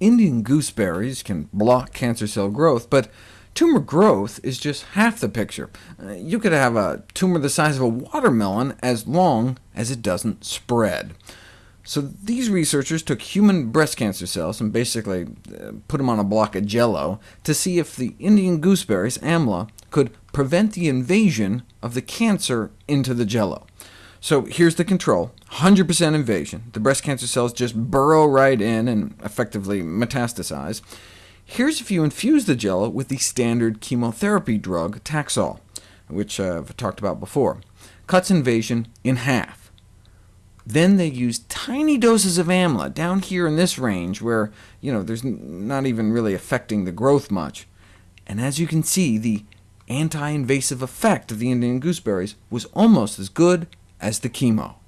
Indian gooseberries can block cancer cell growth, but tumor growth is just half the picture. Uh, you could have a tumor the size of a watermelon as long as it doesn't spread. So these researchers took human breast cancer cells and basically uh, put them on a block of jello to see if the Indian gooseberries, AMLA, could prevent the invasion of the cancer into the jello. So here's the control, 100% invasion. The breast cancer cells just burrow right in and effectively metastasize. Here's if you infuse the jello with the standard chemotherapy drug Taxol, which uh, I've talked about before. Cuts invasion in half. Then they use tiny doses of AMLA, down here in this range, where you know, there's not even really affecting the growth much. And as you can see, the anti-invasive effect of the Indian gooseberries was almost as good as the chemo.